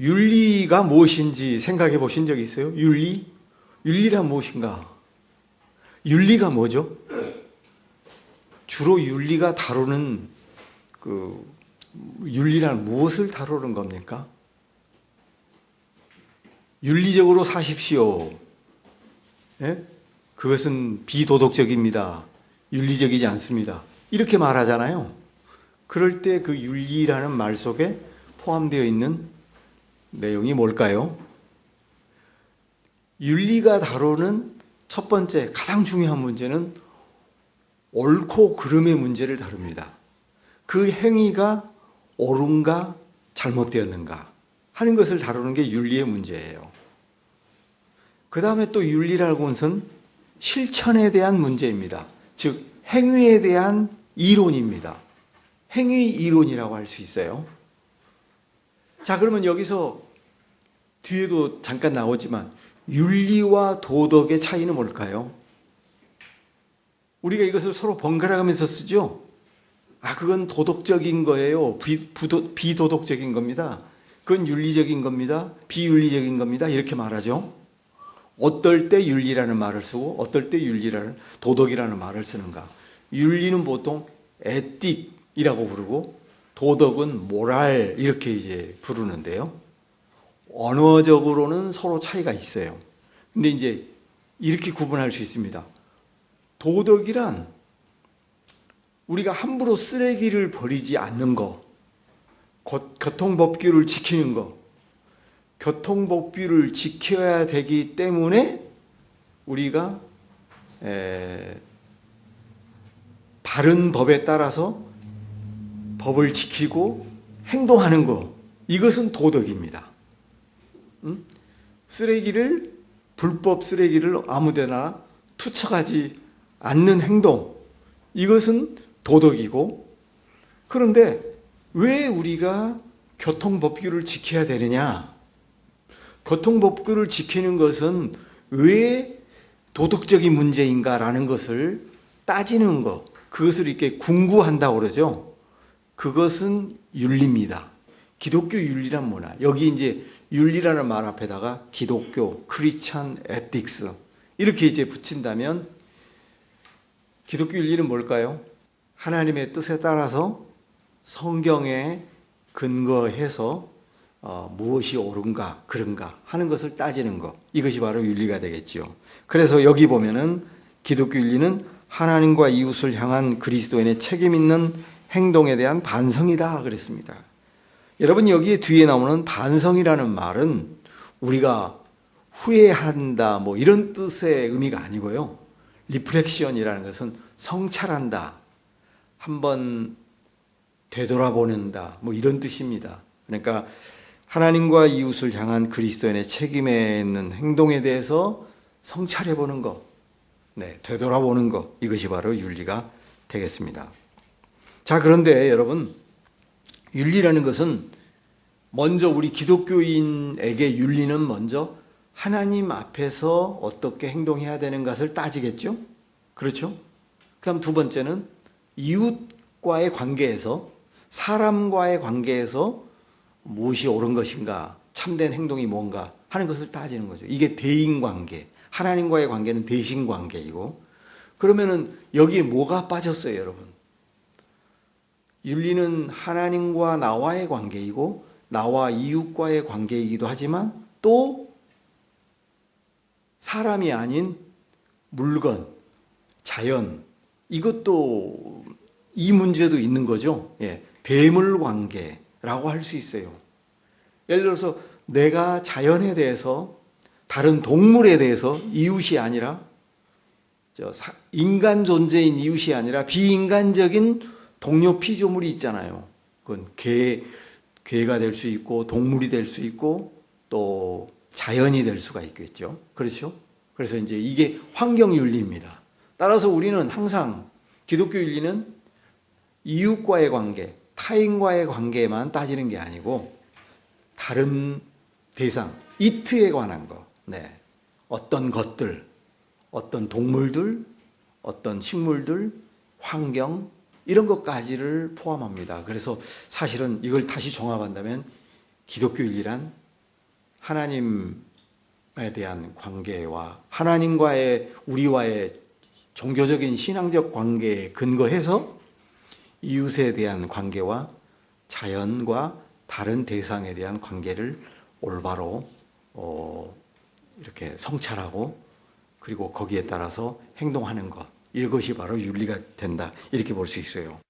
윤리가 무엇인지 생각해 보신 적 있어요? 윤리? 윤리란 무엇인가? 윤리가 뭐죠? 주로 윤리가 다루는 그 윤리란 무엇을 다루는 겁니까? 윤리적으로 사십시오. 예? 그것은 비도덕적입니다. 윤리적이지 않습니다. 이렇게 말하잖아요. 그럴 때 그 윤리라는 말 속에 포함되어 있는 내용이 뭘까요? 윤리가 다루는 첫 번째 가장 중요한 문제는 옳고 그름의 문제를 다룹니다. 그 행위가 옳은가 잘못되었는가 하는 것을 다루는 게 윤리의 문제예요. 그 다음에 또 윤리라고 것은 실천에 대한 문제입니다. 즉 행위에 대한 이론입니다. 행위 이론이라고 할 수 있어요. 자, 그러면 여기서 뒤에도 잠깐 나오지만 윤리와 도덕의 차이는 뭘까요? 우리가 이것을 서로 번갈아 가면서 쓰죠? 아, 그건 도덕적인 거예요. 비, 부도, 비도덕적인 겁니다. 그건 윤리적인 겁니다. 비윤리적인 겁니다. 이렇게 말하죠. 어떨 때 윤리라는 말을 쓰고 어떨 때 윤리라는 도덕이라는 말을 쓰는가. 윤리는 보통 에틱이라고 부르고 도덕은 모랄 이렇게 이제 부르는데요. 언어적으로는 서로 차이가 있어요. 근데 이제 이렇게 구분할 수 있습니다. 도덕이란 우리가 함부로 쓰레기를 버리지 않는 거, 교통법규를 지키는 거, 교통법규를 지켜야 되기 때문에 우리가 에, 바른 법에 따라서 법을 지키고 행동하는 거 이것은 도덕입니다. 음? 쓰레기를 불법 쓰레기를 아무데나 투척하지 않는 행동 이것은 도덕이고 그런데 왜 우리가 교통법규를 지켜야 되느냐? 교통법규를 지키는 것은 왜 도덕적인 문제인가라는 것을 따지는 것, 그것을 이렇게 궁구한다고 그러죠. 그것은 윤리입니다. 기독교 윤리란 뭐냐? 여기 이제 윤리라는 말 앞에다가 기독교, 크리스찬 에틱스 이렇게 이제 붙인다면 기독교 윤리는 뭘까요? 하나님의 뜻에 따라서 성경에 근거해서 어, 무엇이 옳은가 그런가 하는 것을 따지는 것 이것이 바로 윤리가 되겠죠. 그래서 여기 보면은 기독교 윤리는 하나님과 이웃을 향한 그리스도인의 책임 있는 행동에 대한 반성이다 그랬습니다. 여러분 여기에 뒤에 나오는 반성이라는 말은 우리가 후회한다 뭐 이런 뜻의 의미가 아니고요. reflection이라는 것은 성찰한다. 한번 되돌아보는다. 뭐 이런 뜻입니다. 그러니까 하나님과 이웃을 향한 그리스도인의 책임 있는 행동에 대해서 성찰해 보는 것, 네, 되돌아보는 것, 이것이 바로 윤리가 되겠습니다. 자, 그런데 여러분, 윤리라는 것은 먼저 우리 기독교인에게 윤리는 먼저 하나님 앞에서 어떻게 행동해야 되는 것을 따지겠죠? 그렇죠? 그 다음 두 번째는 이웃과의 관계에서 사람과의 관계에서 무엇이 옳은 것인가, 참된 행동이 뭔가 하는 것을 따지는 거죠. 이게 대인관계, 하나님과의 관계는 대신관계이고 그러면 은 여기에 뭐가 빠졌어요, 여러분? 윤리는 하나님과 나와의 관계이고 나와 이웃과의 관계이기도 하지만 또 사람이 아닌 물건, 자연 이것도 이 문제도 있는 거죠. 예, 대물 관계라고 할 수 있어요. 예를 들어서 내가 자연에 대해서 다른 동물에 대해서 이웃이 아니라 인간 존재인 이웃이 아니라 비인간적인 동료 피조물이 있잖아요. 그건 개, 개가 될 수 있고 동물이 될 수 있고 또 자연이 될 수가 있겠죠. 그렇죠? 그래서 이제 이게 환경 윤리입니다. 따라서 우리는 항상 기독교 윤리는 이웃과의 관계, 타인과의 관계만 따지는 게 아니고 다른 대상, 이트에 관한 거, 네. 어떤 것들, 어떤 동물들, 어떤 식물들, 환경, 이런 것까지를 포함합니다. 그래서 사실은 이걸 다시 종합한다면 기독교 윤리란 하나님에 대한 관계와 하나님과의 우리와의 종교적인 신앙적 관계에 근거해서 이웃에 대한 관계와 자연과 다른 대상에 대한 관계를 올바로 어, 이렇게 성찰하고 그리고 거기에 따라서 행동하는 것 이것이 바로 윤리가 된다 이렇게 볼 수 있어요.